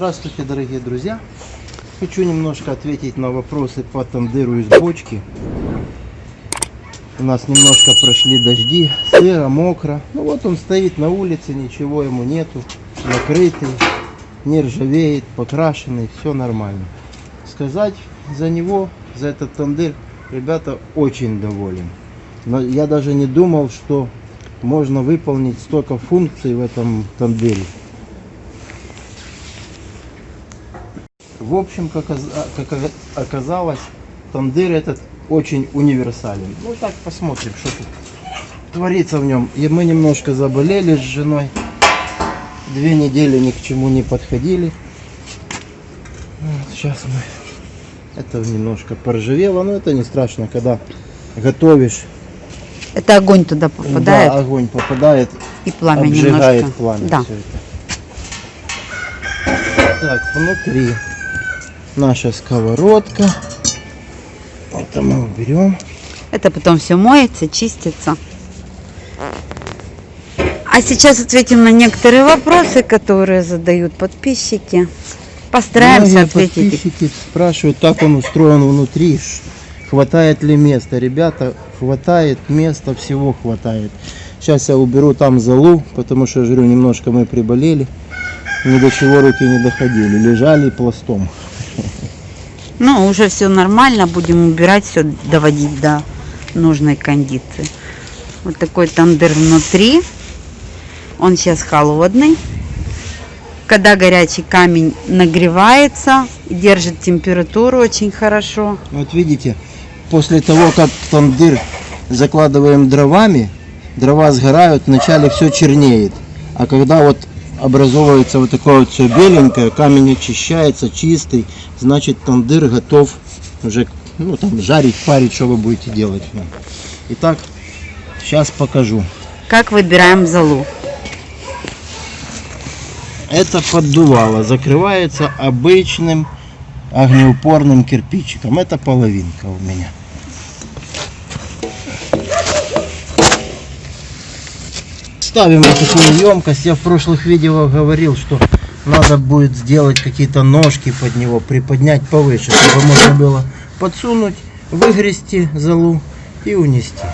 Здравствуйте, дорогие друзья! Хочу немножко ответить на вопросы по тандыру из бочки. У нас немножко прошли дожди, сыро, мокро. Ну вот он стоит на улице, ничего ему нету, накрытый, не ржавеет, покрашенный, все нормально. Сказать за него, за этот тандыр, ребята очень доволен. Но я даже не думал, что можно выполнить столько функций в этом тандыре. В общем, как, как оказалось, тандыр этот очень универсален. Ну так посмотрим, что тут творится в нем. И мы немножко заболели с женой. Две недели ни к чему не подходили. Вот, сейчас мы... Это немножко поржавело, но это не страшно, когда готовишь. Это огонь туда попадает Да, огонь попадает, и пламя обжигает немножко. пламя. Да. всё это. Так, внутри наша сковородка. Это мы уберем. Это потом все моется, чистится. А сейчас ответим на некоторые вопросы, которые задают подписчики. Постараемся Многие ответить. подписчики спрашивают, как он устроен внутри, хватает ли места. Ребята, хватает места, всего хватает. Сейчас я уберу там залу, потому что, я говорю, немножко мы приболели. Ни до чего руки не доходили, лежали пластом. Ну, уже все нормально, будем убирать, все доводить до нужной кондиции. Вот такой тандыр внутри. Он сейчас холодный. Когда горячий камень нагревается, держит температуру очень хорошо. Вот видите, после того, как тандыр закладываем дровами, дрова сгорают, вначале все чернеет. А когда вот образовывается вот такое вот все беленькое, камень очищается, чистый, значит тандыр готов уже ну, там, жарить, парить, что вы будете делать. Итак, сейчас покажу. Как выбираем залу? Это поддувало, закрывается обычным огнеупорным кирпичиком. Это половинка у меня. Ставим вот такую емкость. Я в прошлых видео говорил, что надо будет сделать какие-то ножки под него, приподнять повыше, чтобы можно было подсунуть, выгрести залу и унести.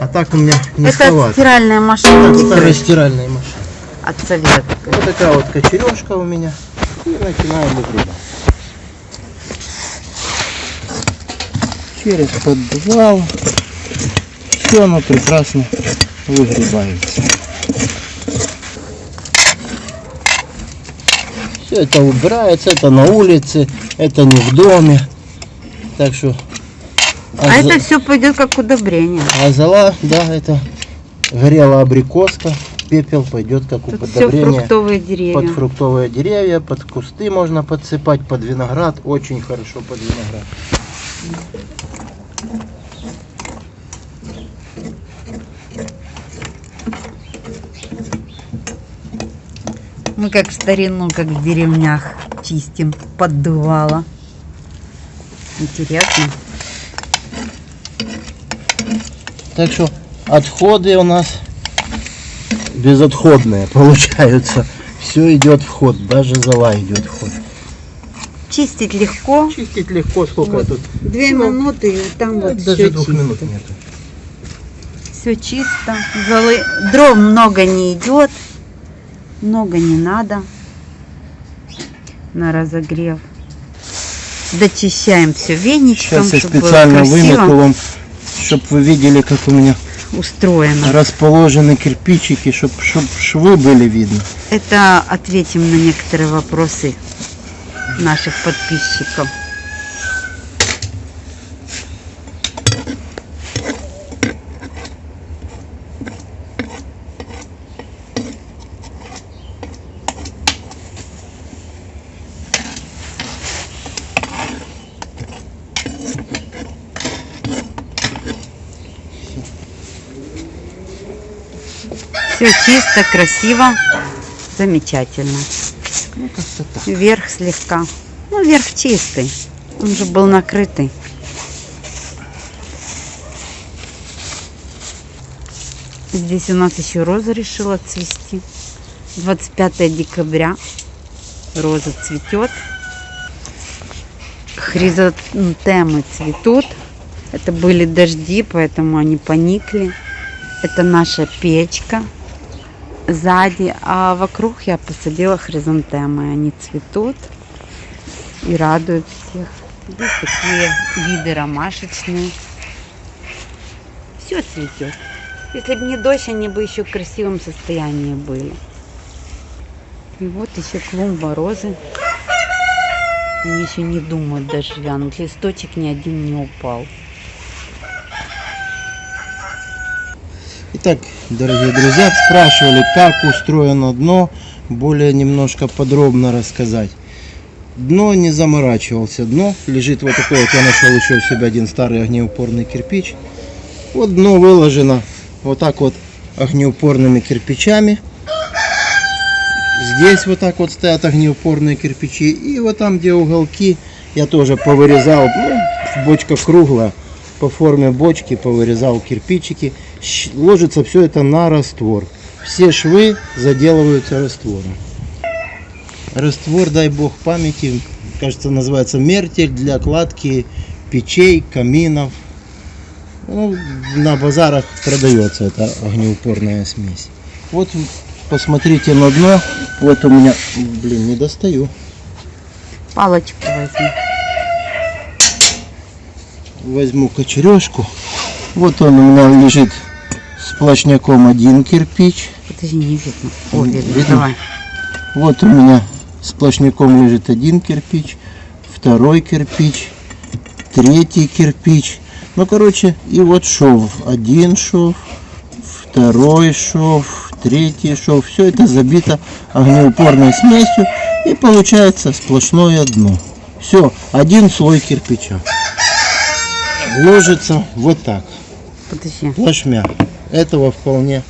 А так у меня Это низковато. стиральная машина Это старая стиральная машина. от советской. Вот такая вот кочережка у меня. И начинаем выгребать. Через поддувало. Все оно прекрасно выгребается. Все это убирается, это на улице, это не в доме. Так что... А за- это все пойдет как удобрение. а зола, да, это горела абрикоска, пепел пойдет как Тут все удобрение фруктовые деревья. под фруктовые деревья, под кусты можно подсыпать, под виноград, очень хорошо под виноград. Мы как в старину, как в деревнях чистим поддувало. Интересно. Так что отходы у нас безотходные получаются. Все идет в ход, даже зола идет в ход. Чистить легко. Чистить легко, сколько Вот. тут? Две минуты и там вот Даже все двух чисто. минут нету. Все чисто. Золы... Дров много не идет. Много не надо. На разогрев. Дочищаем все веничком, Сейчас я чтобы было специально красиво вымету вам, чтобы вы видели, как у меня устроено. расположены кирпичики, чтобы швы были видны. Это ответим на некоторые вопросы наших подписчиков. Все чисто, красиво, замечательно. Ну. Верх слегка. Ну, верх чистый. Он же был накрытый. Здесь у нас еще роза решила цвести. 25 декабря. Роза цветет. Хризантемы цветут. Это были дожди, поэтому они поникли. Это наша печка сзади, а вокруг я посадила хризантемы. Они цветут и радуют всех. Здесь такие виды ромашечные. Все цветет. Если бы не дождь, они бы еще в красивом состоянии были. И вот еще клумба розы. Они еще не думают даже вянуть. Листочек ни один не упал. Итак, дорогие друзья, спрашивали, как устроено дно, более немножко подробно рассказать. Дно не заморачивался, дно лежит вот такое, вот я нашел еще в себе один старый огнеупорный кирпич. Вот дно выложено вот так вот огнеупорными кирпичами. Здесь вот так вот стоят огнеупорные кирпичи. И вот там, где уголки, я тоже повырезал. Ну, бочка круглая. По форме бочки повырезал кирпичики. Ложится все это на раствор. Все швы заделываются раствором. Раствор, дай бог памяти, кажется, называется мертель для кладки печей, каминов. Ну, на базарах продается эта огнеупорная смесь. Вот посмотрите на дно. Вот у меня, блин, не достаю. Палочку возьми. Возьму кочережку. Вот он у меня лежит сплошняком один кирпич. Подожди, не видно. О, видно. видно? Давай. Вот у меня сплошняком лежит один кирпич, второй кирпич, третий кирпич. Ну, короче, и вот шов. Один шов, второй шов, третий шов. Все это забито огнеупорной смесью. И получается сплошное дно. Все, один слой кирпича. Ложится вот так, Подожди. плашмя. Этого вполне,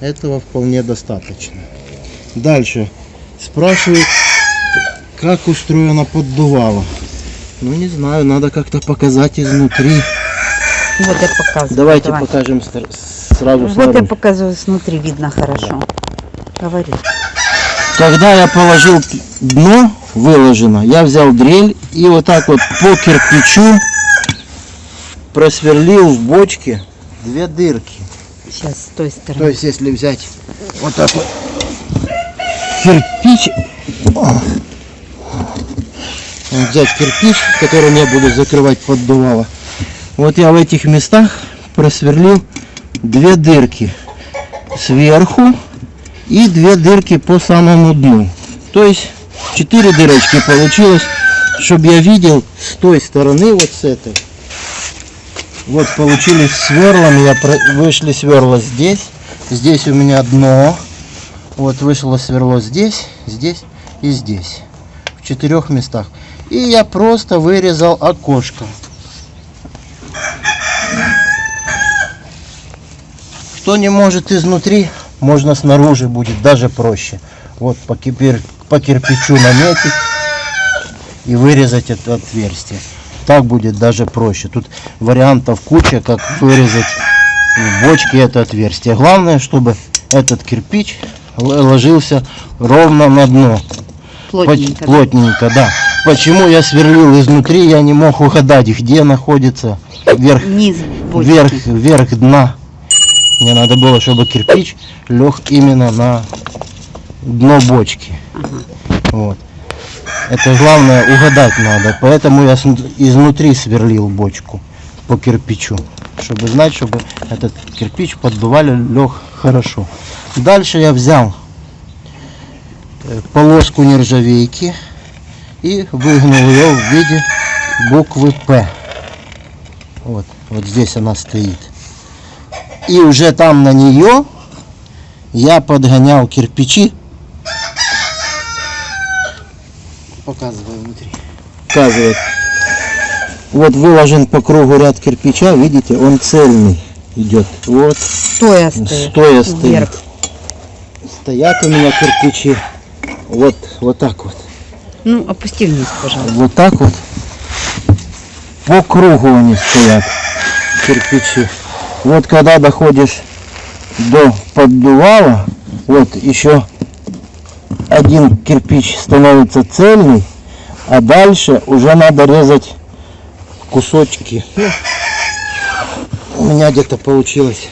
этого вполне достаточно. Дальше. Спрашивают, как устроено поддувало. Ну не знаю, надо как-то показать изнутри. Вот я показываю. Давайте давай. покажем сразу Вот я снаружи. показываю, снутри видно хорошо. Говори. Когда я положил дно, выложено, я взял дрель и вот так вот по кирпичу просверлил в бочке две дырки. Сейчас с той То стороны. есть, если взять вот так вот кирпич, взять кирпич, которым я буду закрывать поддувало, вот я в этих местах просверлил две дырки сверху и две дырки по самому дну. То есть четыре дырочки получилось, чтобы я видел с той стороны, вот с этой. Вот получились сверлом, я про- вышли сверла здесь, здесь у меня дно, вот вышло сверло здесь, здесь и здесь, в четырех местах. И я просто вырезал окошко. Кто не может изнутри, можно снаружи будет даже проще. Вот по, кипер- по кирпичу наметить и вырезать это отверстие. Так будет даже проще. Тут вариантов куча, как вырезать в бочке это отверстие. Главное, чтобы этот кирпич ложился ровно на дно. Плотненько. Плотненько, да. Почему я сверлил изнутри, я не мог угадать, где находится верх, Низ бочки. верх, верх дна. Мне надо было, чтобы кирпич лег именно на дно бочки. Ага. Вот. Это главное угадать надо. Поэтому я изнутри сверлил бочку по кирпичу. Чтобы знать, чтобы этот кирпич поддували лег хорошо. Дальше я взял э, полоску нержавейки и выгнул ее в виде буквы П. Вот, вот здесь она стоит. И уже там на нее я подгонял кирпичи Показываю внутри. Показывает. Вот выложен по кругу ряд кирпича, видите, он цельный идет. Вот, Стоя стоит. стоя стоит. Вверх. Стоят у меня кирпичи. Вот, вот так вот. Ну, опусти вниз, пожалуйста. Вот так вот. По кругу они стоят, кирпичи. Вот когда доходишь до поддувала, вот еще один кирпич становится цельный, а дальше уже надо резать кусочки. У меня где-то получилось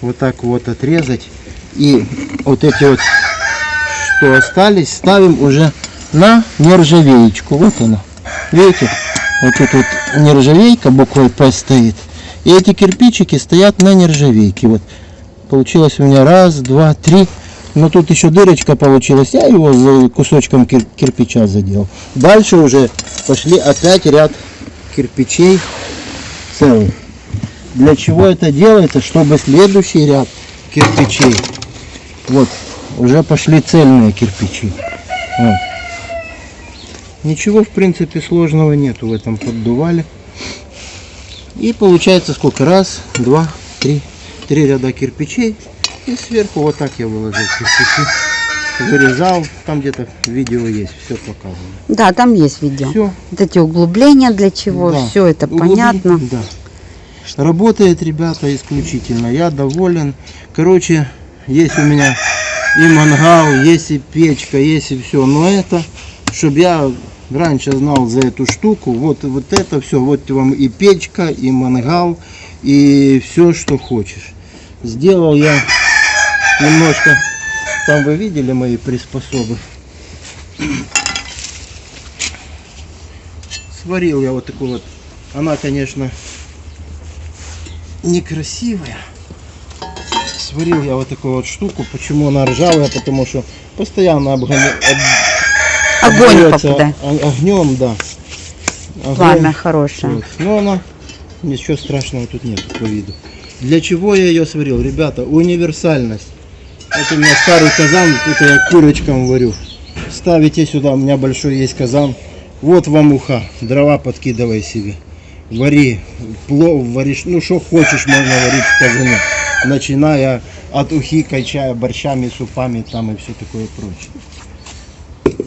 вот так вот отрезать. И вот эти вот, что остались, ставим уже на нержавеечку. Вот она. Видите? Вот тут вот нержавейка буквой П стоит. И эти кирпичики стоят на нержавейке. Вот получилось у меня раз, два, три. Но тут еще дырочка получилась. Я его за кусочком кир- кирпича задел. Дальше уже пошли опять ряд кирпичей целый. Для чего это делается? Чтобы следующий ряд кирпичей, вот, уже пошли цельные кирпичи. Вот. Ничего, в принципе, сложного нету в этом поддувале. И получается сколько? Раз, два, три. Три ряда кирпичей. И сверху вот так я выложил кирпичи. Вырезал. Там где-то видео есть. Все показано. Да, там есть видео. Все. Вот эти углубления для чего, Да. все это Углубли- понятно. Да. Работает, ребята, исключительно. Я доволен. Короче, есть у меня и мангал, есть и печка, есть и все. Но это, чтобы я раньше знал за эту штуку, вот, вот это все, вот вам и печка, и мангал, и все, что хочешь. Сделал я немножко, там вы видели мои приспособы. Сварил я вот такую вот, она, конечно, некрасивая. Сварил я вот такую вот штуку. Почему она ржавая? Потому что постоянно обгоня... об- Огонь попадает. Огнем, да. Огонь. Пламя хорошее. Вот. Но она, ничего страшного тут нет по виду. Для чего я ее сварил? Ребята, универсальность. Это у меня старый казан, это я курочкам варю. Ставите сюда, у меня большой есть казан. Вот вам уха, дрова подкидывай себе. Вари, плов варишь, ну что хочешь, можно варить в казане. Начиная от ухи, качая борщами, супами там и все такое прочее.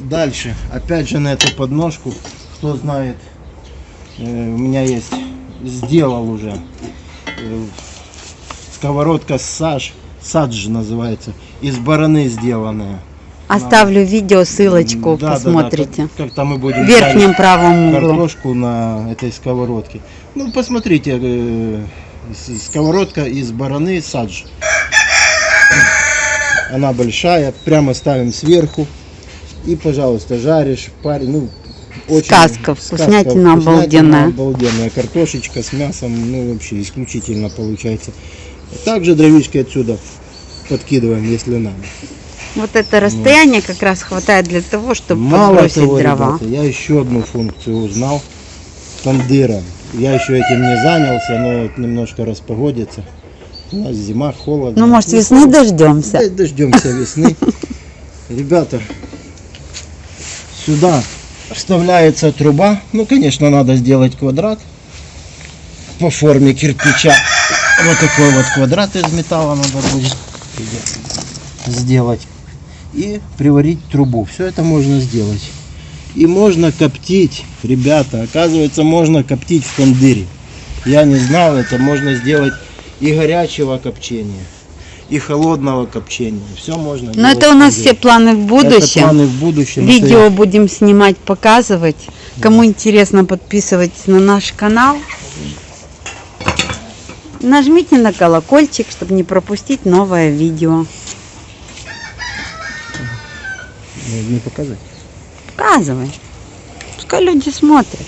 Дальше, опять же на эту подножку, кто знает, э, у меня есть, сделал уже э, сковородка саж, садж называется, из бараны сделанная. Оставлю видео, ссылочку, Да, да, да, посмотрите. как, как там мы будем В верхнем правом углу. картошку на этой сковородке. Ну, посмотрите, э, сковородка из бараны садж. Она большая, прямо ставим сверху. И, пожалуйста, жаришь, парень, ну, очень... Сказка, вкуснятина обалденная. обалденная. Картошечка с мясом, ну, вообще исключительно получается. Также дровишки отсюда подкидываем, если надо. Вот это расстояние как раз хватает для того, чтобы Мало подбросить того, дрова. ребята, я еще одну функцию узнал. Тандыра. Я еще этим не занялся, но вот немножко распогодится. У нас зима, холодно. Ну, может, весны дождемся. Дождемся весны. Ребята, сюда вставляется труба. Ну, конечно, надо сделать квадрат по форме кирпича. Вот такой вот квадрат из металла надо будет сделать. И приварить трубу. Все это можно сделать. И можно коптить, ребята. Оказывается, можно коптить в тандыре. Я не знал, это можно сделать и горячего копчения, и холодного копчения. Все можно Но это у нас все планы в Это будущем. планы в будущем. Это Видео я- будем снимать, показывать. Кому интересно, подписывайтесь на наш канал. Нажмите на колокольчик, чтобы не пропустить новое видео. Не показать. Показывай. Пускай люди смотрят.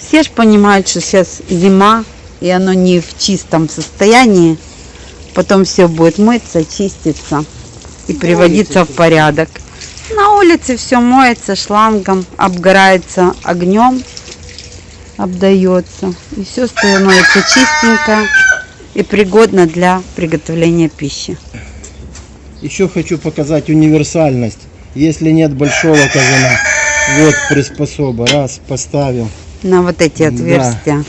Все же понимают, что сейчас зима, и оно не в чистом состоянии. Потом все будет мыться, чиститься и приводиться в порядок. На улице все моется шлангом, обгорается огнем, обдается. И все становится чистенько и пригодно для приготовления пищи. Еще хочу показать универсальность. Если нет большого казана, вот приспособа. Раз, поставил. На вот эти Да. отверстия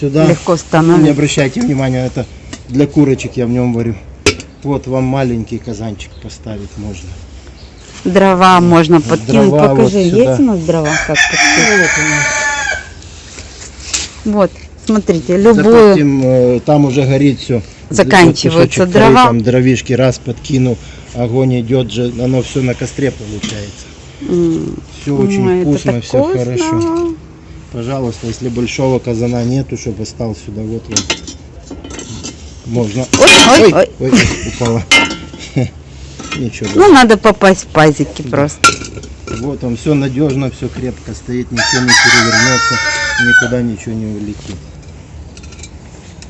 Сюда. легко Ну, Не становится. обращайте внимания, это для курочек я в нем варю. Вот вам маленький казанчик поставить можно. Дрова можно подкинуть. Дрова вот Покажи, сюда. есть у нас дрова? Как подкинуть? Вот смотрите, любую. Допустим, там уже горит все. Заканчиваются дрова. Там дровишки раз подкинул, огонь идет же, оно все на костре получается. Все очень ой, это вкусно, все вкусно. хорошо. Пожалуйста, если большого казана нету, чтобы стал сюда, вот вот. Можно. Ой, ой, ой. ой, упала. Ничего. Ну, надо попасть в пазики просто. Вот он, все надежно, все крепко стоит, ничего не перевернется, никуда ничего не улетит.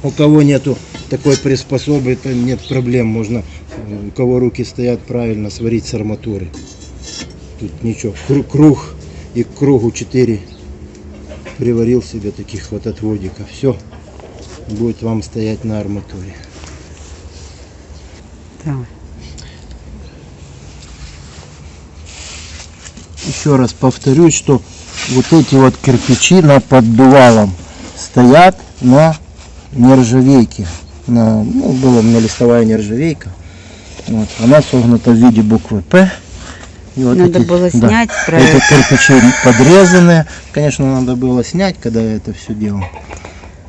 У кого нету такой приспособы, то нет проблем, можно, э, у кого руки стоят правильно, сварить с арматуры. Тут ничего, Кру- круг и к кругу 4 приварил себе таких вот отводиков. Все, будет вам стоять на арматуре. Давай. Еще раз повторюсь, что вот эти вот кирпичи на поддувалом стоят на нержавейке. На, ну, была у меня листовая нержавейка. Вот, она согнута в виде буквы П. И вот Надо эти- было да, снять эти проект. кирпичи подрезанные. Конечно, надо было снять, когда я это все делал.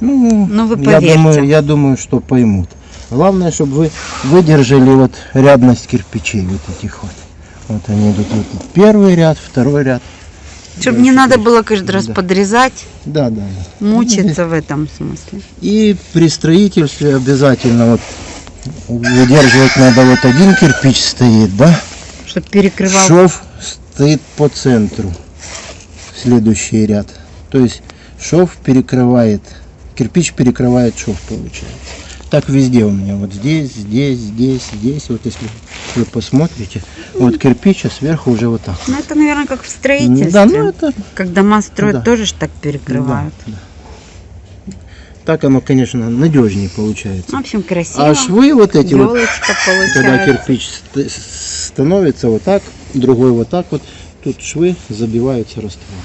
Ну, Ну, вы я поверьте. думаю, я думаю, что поймут. Главное, чтобы вы выдержали вот рядность кирпичей вот этих вот. Вот они идут вот первый ряд, второй ряд. Чтобы не надо было каждый раз Да. подрезать, Да, да, да. мучиться в этом смысле. И при строительстве обязательно вот выдерживать надо вот один кирпич стоит, да? Чтобы перекрывал. Шов стоит по центру. Следующий ряд. То есть шов перекрывает, кирпич перекрывает шов, получается. Так везде у меня. Вот здесь, здесь, здесь, здесь. Вот если вы посмотрите, вот кирпич, а сверху уже вот так. Ну, это, наверное, как в строительстве. Да, ну это Как дома строят, Да. тоже ж так перекрывают. да, да. Так оно, конечно, надежнее получается. В общем, красиво. А швы вот эти вот, Елочка когда получается. кирпич ст- становится вот так, другой вот так вот, тут швы забиваются раствором.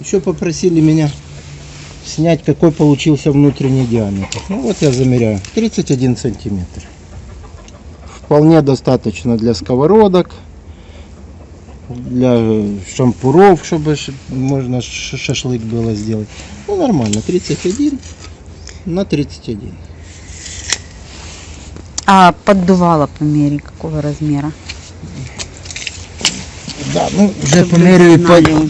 Еще попросили меня снять, какой получился внутренний диаметр. Ну вот я замеряю, 31 сантиметр. Вполне достаточно для сковородок, для шампуров, чтобы можно шашлык было сделать. Ну нормально, 31 на 31. А поддувало по мере какого размера? Да, ну уже по мере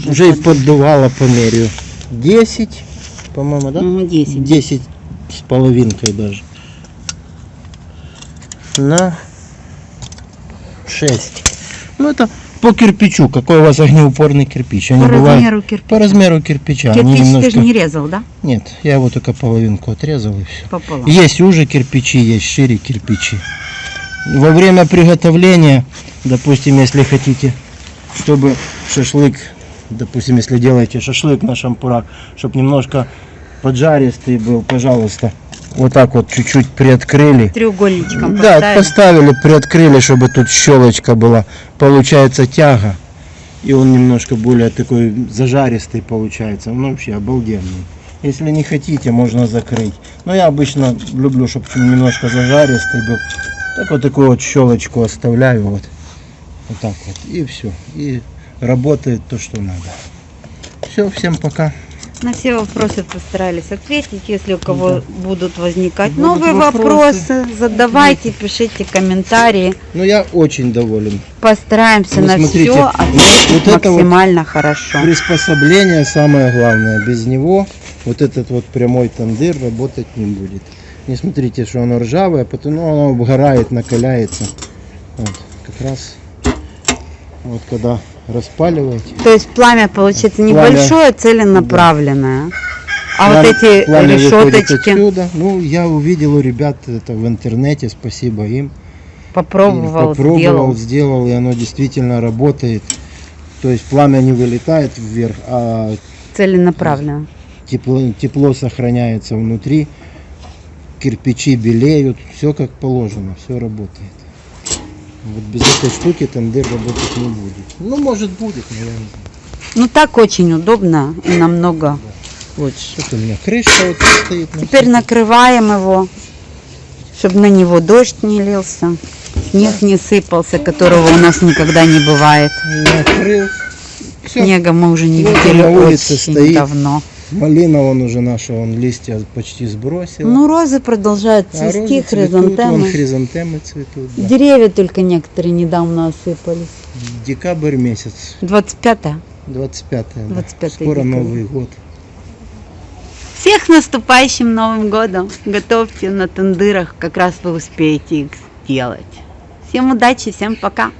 уже и под- поддувало по мере. 10, по-моему, да? Ну, 10. 10 с половинкой даже. На 6. Ну это по кирпичу. Какой у вас огнеупорный кирпич? Они По бывают размеру кирпича. по размеру кирпича. Они Кирпич ты немножко... же не резал, да? Нет, я его только половинку отрезал и все. Пополам. Есть уже кирпичи, есть шире кирпичи. Во время приготовления, допустим, если хотите, чтобы шашлык, допустим, если делаете шашлык на шампурах, чтобы немножко поджаристый был, пожалуйста, вот так вот чуть-чуть приоткрыли. Треугольничком Да, поставили. поставили, приоткрыли, чтобы тут щелочка была. Получается тяга. И он немножко более такой зажаристый получается. Он вообще обалденный. Если не хотите, можно закрыть. Но я обычно люблю, чтобы немножко зажаристый был. Так вот такую вот щелочку оставляю. Вот, вот так вот. И все. И работает то, что надо. Все, всем пока. На все вопросы постарались ответить. Если у кого будут возникать Будут новые вопросы. вопросы, задавайте, пишите комментарии. Ну, я очень доволен. Постараемся Ну, на смотрите, все вот- ответить вот это вот максимально хорошо. Приспособление самое главное. Без него вот этот вот прямой тандыр работать не будет. Не смотрите, что оно ржавое, потому ну, оно обгорает, накаляется. Вот, как раз вот когда распаливаете. То есть пламя получается Пламя- небольшое, целенаправленное. А Пламя- вот эти пламя решеточки отсюда. Ну, я увидел у ребят это в интернете, спасибо им. попробовал, Попробовал, сделал. сделал, и оно действительно работает. То есть пламя не вылетает вверх, а Целенаправленно. тепло, тепло сохраняется внутри, кирпичи белеют, все как положено, все работает. Вот без этой штуки тандыр работать не будет. Ну, может будет, но я не знаю. Ну так очень удобно и намного лучше. Тут у меня крышка вот стоит. на Теперь накрываем его, чтобы на него дождь не лился, снег не сыпался, которого у нас никогда не бывает. Накрыл. Все, Снега мы уже не Вот видели очень стоит. давно. Малина он уже наша, он листья почти сбросил. Ну, розы продолжают а розы цвести, цветут, вон хризантемы. хризантемы цветут. да. Деревья только некоторые недавно осыпались. Декабрь месяц, 25 25 да. 25 Скоро декабря. Новый год. Всех наступающим Новым годом! Готовьте на тендырах, как раз вы успеете их сделать. Всем удачи, всем пока!